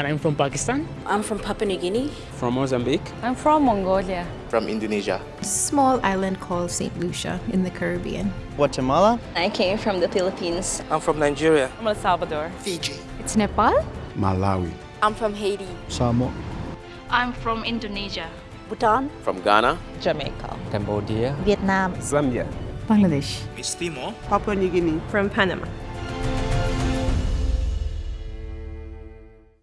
And I'm from Pakistan. I'm from Papua New Guinea. From Mozambique. I'm from Mongolia. From Indonesia. Small island called St. Lucia in the Caribbean. Guatemala. I came from the Philippines. I'm from Nigeria. I'm El Salvador. Fiji. It's Nepal. Malawi. I'm from Haiti. Samoa. I'm from Indonesia. Bhutan. From Ghana. Jamaica. Cambodia. Vietnam. Zambia. Bangladesh. East Timor. Papua New Guinea. From Panama.